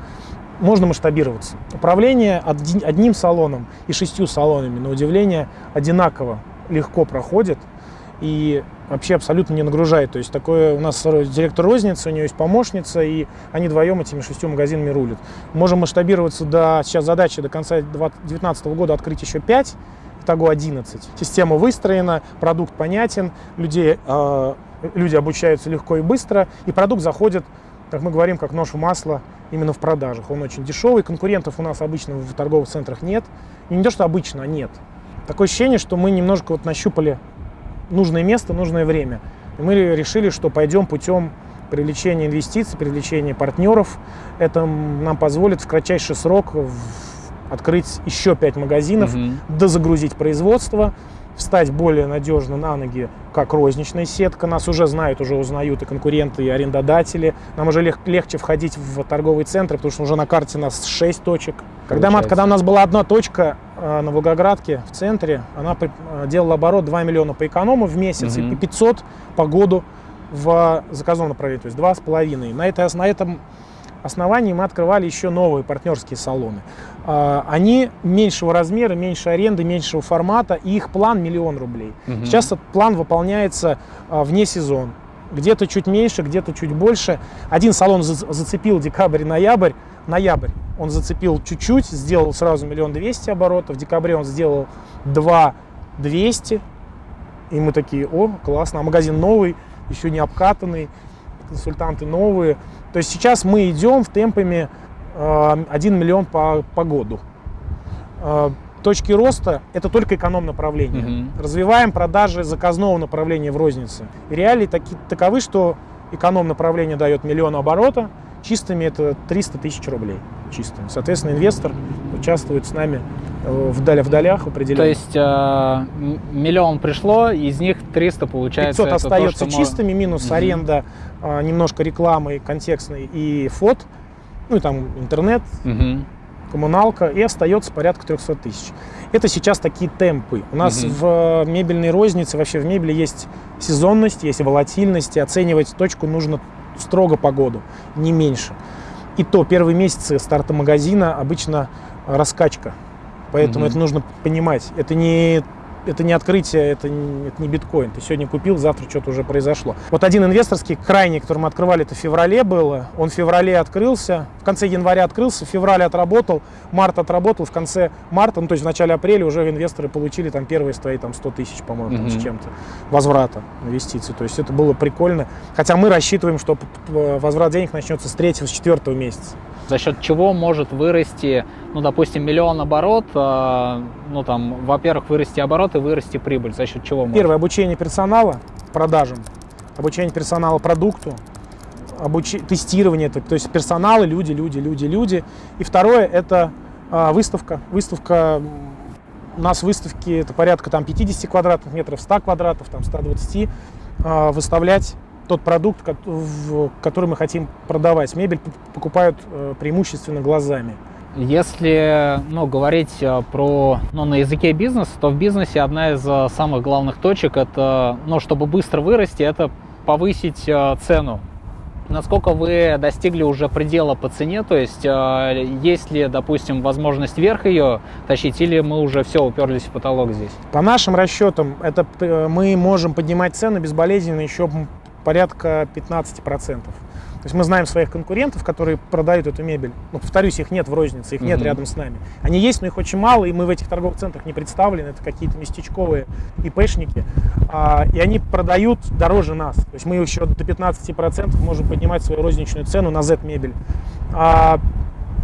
можно масштабироваться. Управление одним салоном и шестью салонами, на удивление, одинаково легко проходит и вообще абсолютно не нагружает. То есть такое у нас директор розницы, у нее есть помощница, и они вдвоем этими шестью магазинами рулят. Можем масштабироваться до, сейчас задача до конца 2019 года открыть еще 5, итого 11. Система выстроена, продукт понятен, людей, э, люди обучаются легко и быстро, и продукт заходит, как мы говорим, как нож в масло именно в продажах. Он очень дешевый, конкурентов у нас обычно в торговых центрах нет. И не то, что обычно, а нет. Такое ощущение, что мы немножко вот нащупали нужное место, нужное время. И мы решили, что пойдем путем привлечения инвестиций, привлечения партнеров. Это нам позволит в кратчайший срок открыть еще 5 магазинов, угу. дозагрузить производство, встать более надежно на ноги, как розничная сетка. Нас уже знают, уже узнают и конкуренты, и арендодатели. Нам уже лег легче входить в торговые центры, потому что уже на карте у нас 6 точек. Когда, мы, когда у нас была одна точка э, на Волгоградке в центре, она э, делала оборот 2 миллиона по эконому в месяц угу. и 500 по году в заказном направлении, то есть 2,5. На, это, на этом основании мы открывали еще новые партнерские салоны. А, они меньшего размера, меньше аренды, меньшего формата, и их план миллион рублей. Угу. Сейчас этот план выполняется а, вне сезон. Где-то чуть меньше, где-то чуть больше. Один салон зацепил декабрь ноябрь. Ноябрь он зацепил чуть-чуть, сделал сразу миллион двести оборотов. В декабре он сделал два двести. И мы такие, о, классно, а магазин новый, еще не обкатанный, консультанты новые. То есть сейчас мы идем в темпами 1 э, миллион по, по году. Э, точки роста – это только эконом направление. Угу. Развиваем продажи заказного направления в рознице. И реалии таки, таковы, что эконом направление дает миллион оборота, чистыми это 300 тысяч рублей. чистыми. Соответственно, инвестор участвует с нами э, вдали в долях определенно. То есть э, миллион пришло, из них 300 получается. 500 остается то, чистыми, минус угу. аренда, э, немножко рекламы контекстной и фот, ну и там интернет, угу. коммуналка, и остается порядка 300 тысяч. Это сейчас такие темпы. У нас угу. в мебельной рознице, вообще в мебели есть сезонность, есть волатильность, и оценивать точку нужно строго по году, не меньше. И то первые месяцы старта магазина обычно раскачка. Поэтому mm-hmm. это нужно понимать. Это не это не открытие, это не, это не биткоин. Ты сегодня купил, завтра что-то уже произошло. Вот один инвесторский, крайний, который мы открывали, это в феврале было. Он в феврале открылся, в конце января открылся, в феврале отработал, март отработал, в конце марта, ну то есть в начале апреля уже инвесторы получили там первые свои там 100 тысяч, по-моему, mm-hmm. с чем-то возврата инвестиций. То есть это было прикольно. Хотя мы рассчитываем, что возврат денег начнется с третьего, с четвертого месяца за счет чего может вырасти, ну, допустим, миллион оборот, э, ну, там, во-первых, вырасти оборот и вырасти прибыль, за счет чего может? Первое, обучение персонала продажам, обучение персонала продукту, обуч... тестирование, то, то есть персоналы, люди, люди, люди, люди. И второе, это э, выставка. Выставка, у нас выставки, это порядка там 50 квадратных метров, 100 квадратов, там 120, э, выставлять тот продукт, который мы хотим продавать. Мебель покупают э, преимущественно глазами. Если ну, говорить э, про, ну, на языке бизнеса, то в бизнесе одна из э, самых главных точек, это, ну, чтобы быстро вырасти, это повысить цену. Насколько вы достигли уже предела по цене, то есть есть ли, допустим, возможность вверх ее тащить, или мы уже все уперлись в потолок здесь? По нашим расчетам, это мы можем поднимать цены безболезненно еще порядка 15%. То есть мы знаем своих конкурентов, которые продают эту мебель. Ну, повторюсь, их нет в рознице, их нет mm-hmm. рядом с нами. Они есть, но их очень мало, и мы в этих торговых центрах не представлены. Это какие-то местечковые ИПшники. А, и они продают дороже нас. То есть мы еще до 15% можем поднимать свою розничную цену на Z-мебель. А,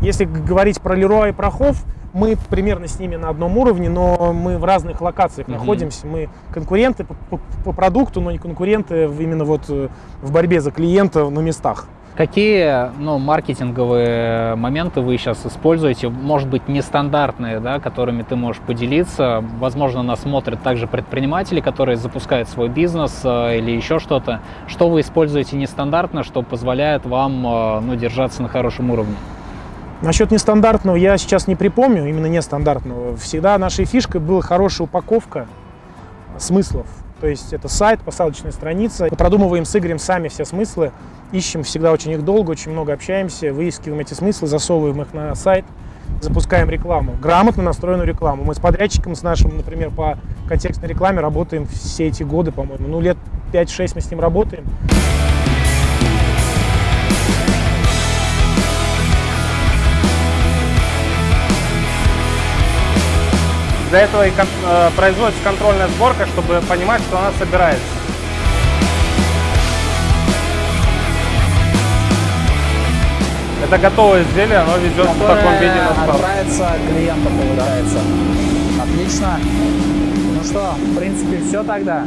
если говорить про Леруа и Прохов, мы примерно с ними на одном уровне, но мы в разных локациях mm-hmm. находимся. Мы конкуренты по, по, по продукту, но не конкуренты именно вот э, в борьбе за клиента на местах. Какие ну, маркетинговые моменты вы сейчас используете, может быть, нестандартные, да, которыми ты можешь поделиться? Возможно, нас смотрят также предприниматели, которые запускают свой бизнес э, или еще что-то. Что вы используете нестандартно, что позволяет вам э, ну, держаться на хорошем уровне? Насчет нестандартного я сейчас не припомню, именно нестандартного. Всегда нашей фишкой была хорошая упаковка смыслов. То есть это сайт, посадочная страница. Мы продумываем с Игорем сами все смыслы, ищем всегда очень их долго, очень много общаемся, выискиваем эти смыслы, засовываем их на сайт, запускаем рекламу, грамотно настроенную рекламу. Мы с подрядчиком, с нашим, например, по контекстной рекламе работаем все эти годы, по-моему. Ну, лет 5-6 мы с ним работаем. Для этого и э, производится контрольная сборка, чтобы понимать, что она собирается. Это готовое изделие, оно везет в таком виде на склад. Отправится клиенту, получается. Отлично. Ну что, в принципе, все тогда.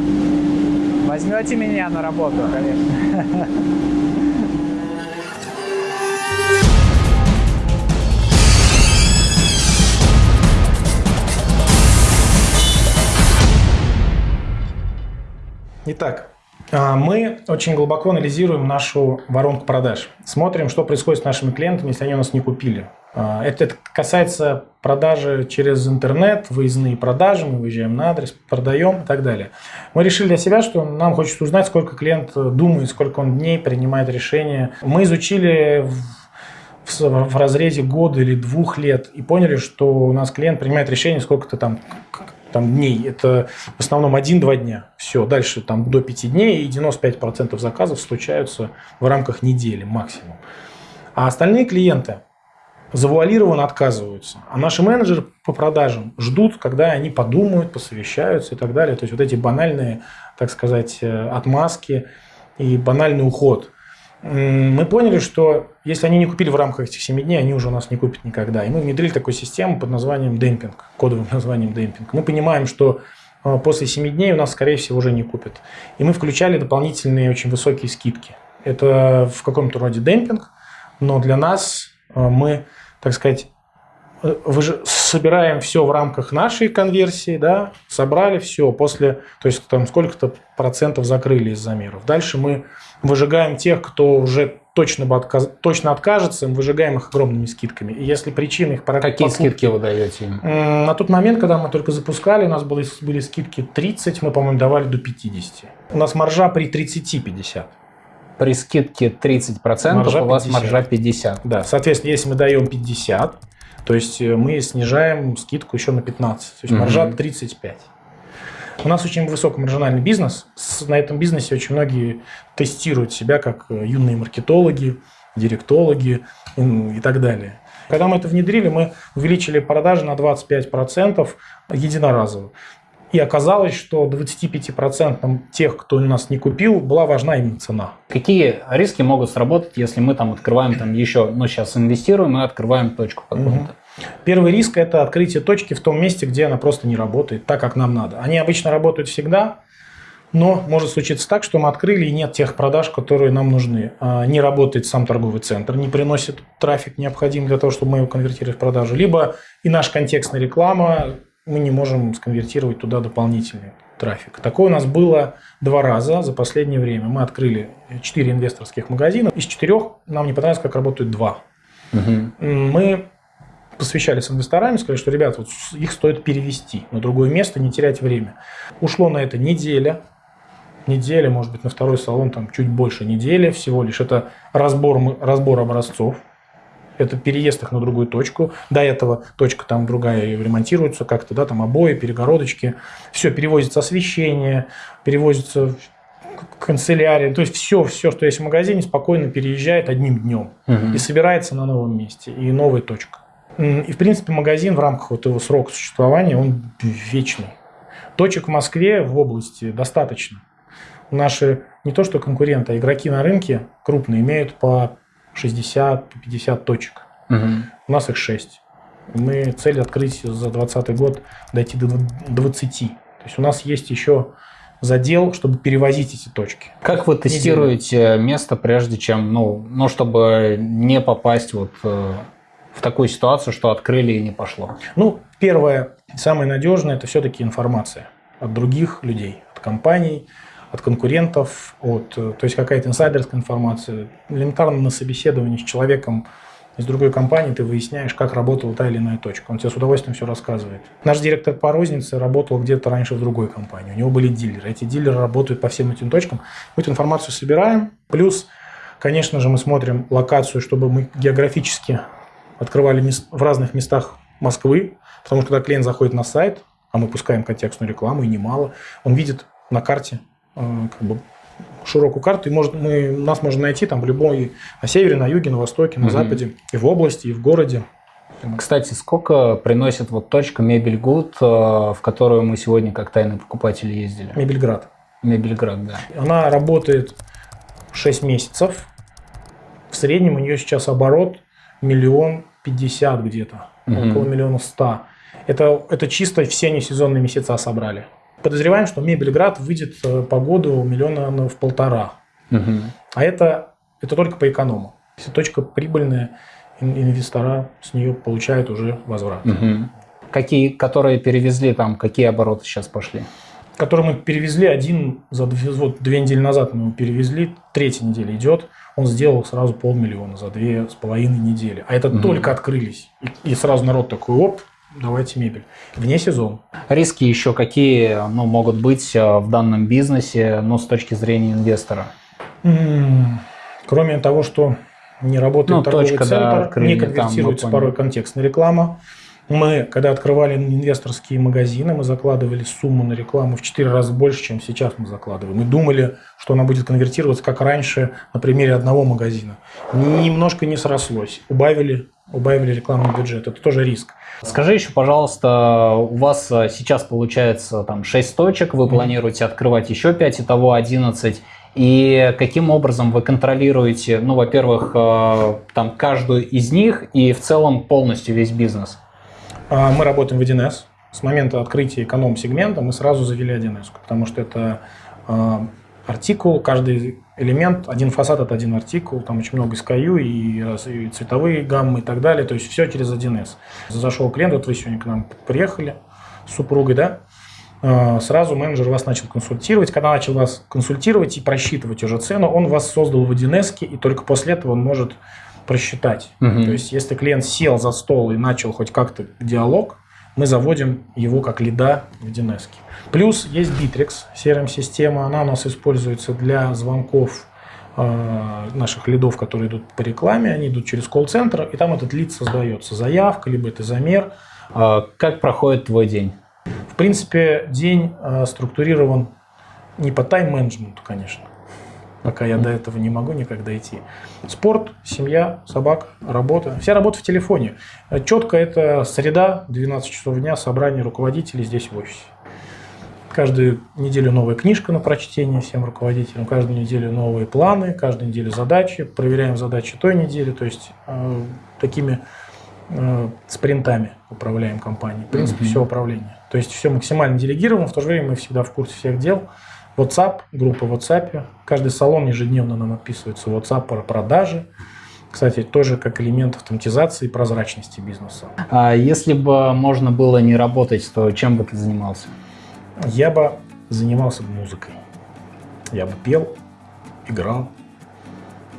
Возьмете меня на работу? Конечно. Итак, а, мы очень глубоко анализируем нашу воронку продаж. Смотрим, что происходит с нашими клиентами, если они у нас не купили. А, это, касается продажи через интернет, выездные продажи, мы выезжаем на адрес, продаем и так далее. Мы решили для себя, что нам хочется узнать, сколько клиент думает, сколько он дней принимает решения. Мы изучили в, в разрезе года или двух лет и поняли, что у нас клиент принимает решение сколько-то там там, дней. Это в основном 1-2 дня. Все, дальше там до 5 дней и 95% заказов случаются в рамках недели максимум. А остальные клиенты завуалированно отказываются. А наши менеджеры по продажам ждут, когда они подумают, посовещаются и так далее. То есть вот эти банальные, так сказать, э, отмазки и банальный уход – мы поняли, что если они не купили в рамках этих 7 дней, они уже у нас не купят никогда. И мы внедрили такую систему под названием демпинг, кодовым названием демпинг. Мы понимаем, что э, после 7 дней у нас, скорее всего, уже не купят. И мы включали дополнительные очень высокие скидки. Это в каком-то роде демпинг, но для нас э, мы так сказать, э, собираем все в рамках нашей конверсии, да, собрали все после, то есть там сколько-то процентов закрыли из замеров. Дальше мы выжигаем тех, кто уже точно, бы отказ- точно откажется, мы выжигаем их огромными скидками. И если причина их Какие покупки- скидки вы даете им? На тот момент, когда мы только запускали, у нас были, были скидки 30, мы, по-моему, давали до 50. У нас маржа при 30-50. При скидке 30% Маржа у вас 50. маржа 50. Да, соответственно, если мы даем 50, то есть э, мы снижаем скидку еще на 15, то есть маржа Мгм. 35. У нас очень высокомаржинальный бизнес. На этом бизнесе очень многие тестируют себя как э, юные маркетологи, директологи и так далее. Когда мы это внедрили, мы увеличили продажи на 25% единоразово. И оказалось, что 25% тех, кто у нас не купил, была важна именно цена. Какие риски могут сработать, если мы там открываем там еще, ну сейчас инвестируем и открываем точку какую-то? Первый риск – это открытие точки в том месте, где она просто не работает так, как нам надо. Они обычно работают всегда, но может случиться так, что мы открыли и нет тех продаж, которые нам нужны. А, Не работает сам торговый центр, не приносит трафик необходимый для того, чтобы мы его конвертировали в продажу. Либо и наша контекстная реклама, мы не можем сконвертировать туда дополнительный трафик. Такое у нас было два раза за последнее время. Мы открыли четыре инвесторских магазина. Из четырех нам не понравилось, как работают два. Мы посвящались с инвесторами, сказали, что, ребят, вот их стоит перевести на другое место, не терять время. Ушло на это неделя, неделя, может быть, на второй салон там чуть больше недели всего лишь. Это разбор, разбор образцов, это переезд их на другую точку. До этого точка там другая и ремонтируется как-то, да, там обои, перегородочки. Все, перевозится освещение, перевозится канцелярия. То есть все, все, что есть в магазине, спокойно переезжает одним днем Мгм. и собирается на новом месте, и новая точка. И, в принципе, магазин в рамках вот его срока существования, он вечный. Точек в Москве в области достаточно. Наши не то что конкуренты, а игроки на рынке крупные имеют по 60-50 точек. Мгм. У нас их 6. Мы цель открыть за 2020 год дойти до 20. То есть у нас есть еще задел, чтобы перевозить эти точки. Как вы тестируете место, прежде чем, ну, ну, чтобы не попасть вот э, в такую ситуацию, что открыли и не пошло? Ну, первое, самое надежное, это все-таки информация от других людей, от компаний, от конкурентов, от, э, то есть какая-то инсайдерская информация. Элементарно на собеседовании с человеком из другой компании ты выясняешь, как работала та или иная точка. Он тебе с удовольствием все рассказывает. Наш директор по рознице работал где-то раньше в другой компании. У него были дилеры. Эти дилеры работают по всем этим точкам. Мы эту информацию собираем. Плюс, конечно же, мы смотрим локацию, чтобы мы географически открывали в разных местах Москвы. Потому что когда клиент заходит на сайт, а мы пускаем контекстную рекламу, и немало, он видит на карте э, как бы широкую карту, и может, мы, нас можно найти там в любой, на севере, на юге, на востоке, на Мгм. западе, и в области, и в городе. Кстати, сколько приносит вот точка Мебель Гуд, э, в которую мы сегодня как тайный покупатель ездили? Мебельград. Мебельград, да. Она работает 6 месяцев. В среднем у нее сейчас оборот миллион пятьдесят где-то, Мгм. около миллиона ста. Это, это чисто все несезонные месяца собрали. Подозреваем, что Мебельград выйдет э, по году миллиона на- в полтора. Мгм. А это, это только по эконому. Если точка прибыльная, ин- инвестора с нее получают уже возврат. Мгм. Какие, которые перевезли там, какие обороты сейчас пошли? Который мы перевезли один за две, вот две недели назад мы его перевезли, третья неделя идет, он сделал сразу полмиллиона за две с половиной недели. А это Мгм. только открылись. И, и сразу народ такой, оп, давайте мебель. Вне сезона. Риски еще какие ну, могут быть э, в данном бизнесе, ну, с точки зрения инвестора? М, Кроме того, что не работает Ну, торговый точка, да, центр, открыли, не конвертируется порой контекстная реклама. Мы, когда открывали инвесторские магазины, мы закладывали сумму на рекламу в 4 раза больше, чем сейчас мы закладываем. Мы думали, что она будет конвертироваться, как раньше, на примере одного магазина. Немножко не срослось. Убавили, убавили рекламный бюджет. Это тоже риск. Скажи еще, пожалуйста, у вас э, сейчас получается там 6 точек, вы планируете открывать еще 5, итого 11. И каким образом вы контролируете, ну, во-первых, э, там каждую из них и в целом полностью весь бизнес? А, Мы работаем в 1С. С момента открытия эконом-сегмента мы сразу завели 1С, потому что это а, артикул, каждый элемент, один фасад это один артикул, там очень много SKU и, и цветовые гаммы и так далее, то есть все через 1С. Зашел клиент, вот вы сегодня к нам приехали с супругой, да, Э, сразу менеджер вас начал консультировать. Когда начал вас консультировать и просчитывать уже цену, он вас создал в 1С, и только после этого он может просчитать. Мгм. То есть, если клиент сел за стол и начал хоть как-то диалог, мы заводим его как лида в 1С. Плюс есть Bittrex, CRM-система. Она у нас используется для звонков э, наших лидов, которые идут по рекламе. Они идут через колл-центр, и там этот лид создается. Заявка, либо это замер. А Как проходит твой день? В принципе, день э, структурирован не по тайм-менеджменту, конечно. Пока я до этого не могу никак дойти. Спорт, семья, собака, работа. Вся работа в телефоне. Четко это среда, 12 часов дня, собрание руководителей здесь в офисе. Каждую неделю новая книжка на прочтение всем руководителям, каждую неделю новые планы, каждую неделю задачи, проверяем задачи той недели, то есть э, такими э, спринтами управляем компанией. В принципе, Мгм. все управление. То есть все максимально делегировано, в то же время мы всегда в курсе всех дел. WhatsApp, группа в WhatsApp. Каждый салон ежедневно нам отписывается в WhatsApp про продажи. Кстати, тоже как элемент автоматизации и прозрачности бизнеса. А Если бы можно было не работать, то чем бы ты занимался? Я бы занимался музыкой. Я бы пел, играл.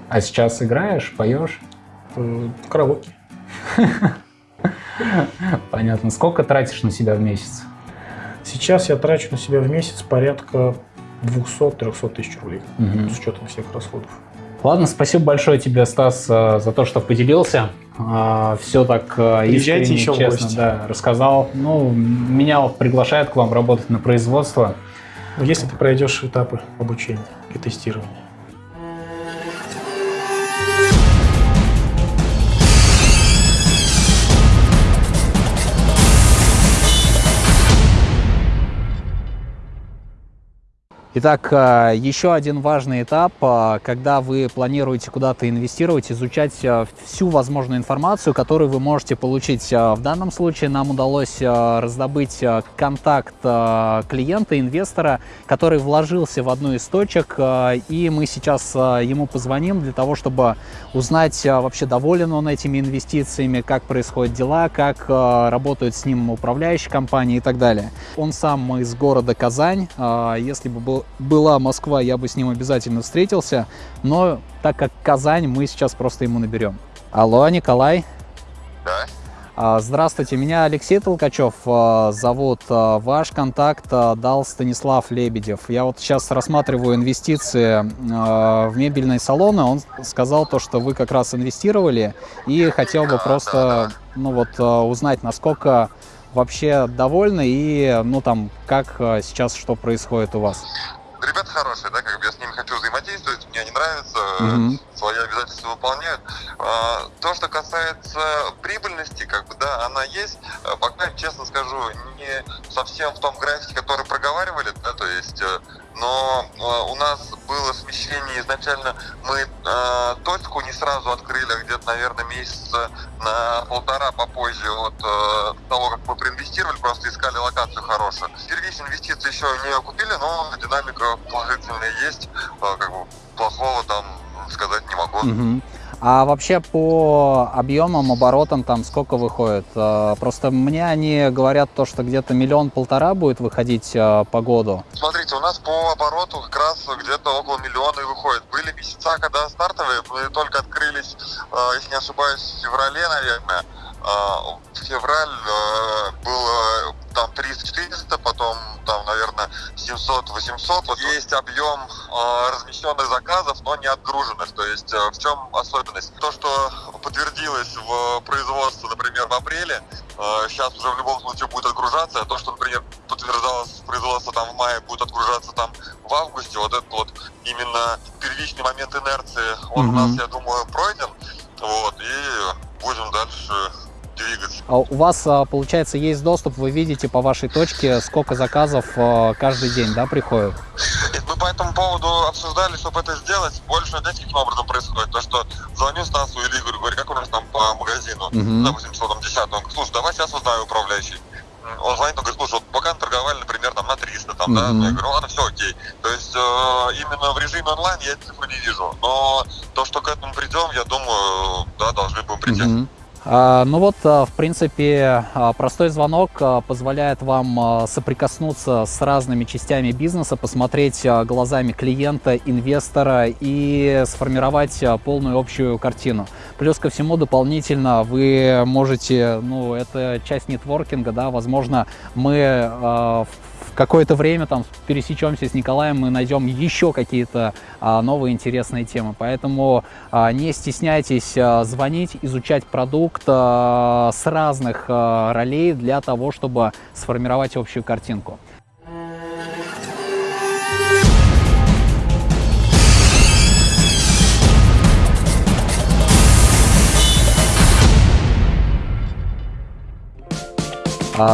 А сейчас играешь, поешь? Э, Караоке. Понятно. Сколько тратишь на себя в месяц? Сейчас я трачу на себя в месяц порядка 200-300 тысяч рублей Мгм. с учетом всех расходов. Ладно, спасибо большое тебе, Стас, э, за то, что поделился. Все так э, Приезжайте искренне, еще честно, гости. да, рассказал. Ну, меня приглашают к вам работать на производство. Но Если ты пройдешь этапы обучения и тестирования. Итак, э, еще один важный этап, э, когда вы планируете куда-то инвестировать, изучать э, всю возможную информацию, которую вы можете получить. В данном случае нам удалось раздобыть контакт клиента, инвестора, который вложился в одну из точек, и мы сейчас ему позвоним для того, чтобы узнать вообще доволен он этими инвестициями, как происходят дела, как работают с ним управляющие компании и так далее. Он сам из города Казань. Если бы был- была Москва, я бы с ним обязательно встретился. Но так как Казань, мы сейчас просто ему наберем. Алло, Николай. Да. А, Здравствуйте, меня Алексей Толкачев а, зовут. А, Ваш контакт дал Станислав Лебедев. Я вот сейчас рассматриваю инвестиции в мебельные салоны. Он сказал то, что вы как раз инвестировали и хотел бы просто ну вот узнать, насколько вообще довольны и ну там как а, сейчас что происходит у вас. Ребята хорошие, да, как бы я с ними хочу взаимодействовать, мне они нравятся, Мгм. свои обязательства выполняют. А, То, что касается прибыльности, как бы, да, она есть, А, пока, честно скажу, не совсем в том графике, который проговаривали, да, то есть, э, но э, у нас было смещение изначально, мы э, точку не сразу открыли, а где-то, наверное, месяца на полтора попозже от э, того, как мы проинвестировали, просто искали локацию хорошую. Первичные инвестиции еще не окупили, но динамика положительная есть, Э, как бы плохого там сказать не могу. Мгм. А вообще по объемам, оборотам там сколько выходит? Э, Просто мне они говорят то, что где-то миллион-полтора будет выходить э, по году. Смотрите, у нас по обороту как раз где-то около миллиона и выходит. Были месяца, когда стартовые, мы только открылись, э, если не ошибаюсь, в феврале, наверное. Э, Февраль э, было там 300-400, потом там, наверное, 700-800. Вот есть объем э, размещенных заказов, но не отгруженных. То есть э, в чем особенность? То, что подтвердилось в производстве, например, в апреле, э, сейчас уже в любом случае будет отгружаться, а то, что, например, подтверждалось в производство там в мае, будет отгружаться там в августе, вот этот вот именно первичный момент инерции, он у Мгм. нас, я думаю, у вас, а, получается, есть доступ, вы видите по вашей точке, сколько заказов а, каждый день, да, приходит? Мы по этому поводу обсуждали, чтобы это сделать. Больше, знаете, каким образом происходит? То, что звоню Стасу или Игорю, говорю, как у нас там по магазину, Мгм. допустим, число там 10 Он говорит, слушай, давай сейчас узнаю управляющий. Он звонит, он говорит, слушай, вот пока торговали, например, там на 300, там, да, Мгм. я говорю, ладно, все окей. То есть э, именно в режиме онлайн я цифру не вижу. Но то, что к этому придем, я думаю, да, должны будем прийти. Мгм. А, Ну вот, а, в принципе, а, простой звонок позволяет вам соприкоснуться с разными частями бизнеса, посмотреть глазами клиента, инвестора и сформировать полную общую картину. Плюс ко всему, дополнительно вы можете, ну, это часть нетворкинга, да, возможно, мы в какое-то время там пересечемся с Николаем, мы найдем еще какие-то а, новые интересные темы. Поэтому а, не стесняйтесь а, звонить, изучать продукт а, с разных а, ролей для того, чтобы сформировать общую картинку.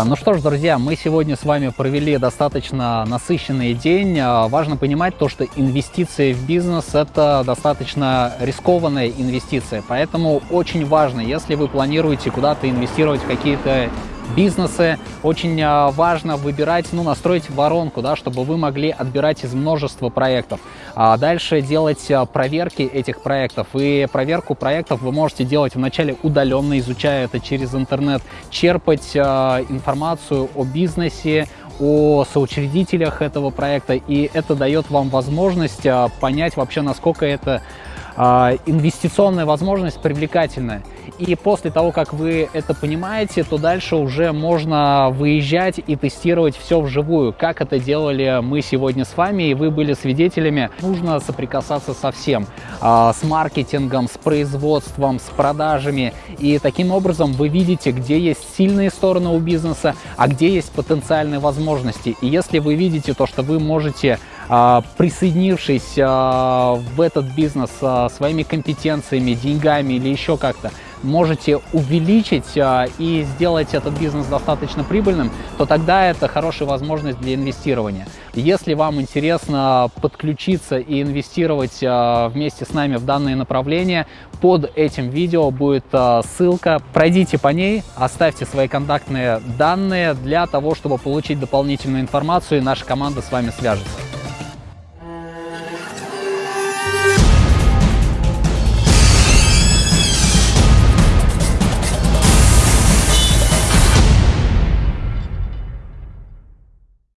Ну что ж, друзья, мы сегодня с вами провели достаточно насыщенный день. А, Важно понимать то, что инвестиции в бизнес – это достаточно рискованная инвестиция. Поэтому очень важно, если вы планируете куда-то инвестировать в какие-то бизнесы, очень а, важно выбирать, ну, настроить воронку, да, чтобы вы могли отбирать из множества проектов. А дальше делать а, проверки этих проектов. И проверку проектов вы можете делать вначале удаленно, изучая это через интернет, черпать а, информацию о бизнесе, о соучредителях этого проекта, и это дает вам возможность а, понять вообще, насколько это инвестиционная возможность привлекательная. И после того, как вы это понимаете, то дальше уже можно выезжать и тестировать все вживую, как это делали мы сегодня с вами, и вы были свидетелями. Нужно соприкасаться со всем, а, с маркетингом, с производством, с продажами. И таким образом вы видите, где есть сильные стороны у бизнеса, а где есть потенциальные возможности. И если вы видите то, что вы можете а, присоединившись а, в этот бизнес а, своими компетенциями, деньгами или еще как-то, можете увеличить а, и сделать этот бизнес достаточно прибыльным, то тогда это хорошая возможность для инвестирования. Если вам интересно подключиться и инвестировать а, вместе с нами в данное направление, под этим видео будет а, ссылка. Пройдите по ней, оставьте свои контактные данные для того, чтобы получить дополнительную информацию, и наша команда с вами свяжется.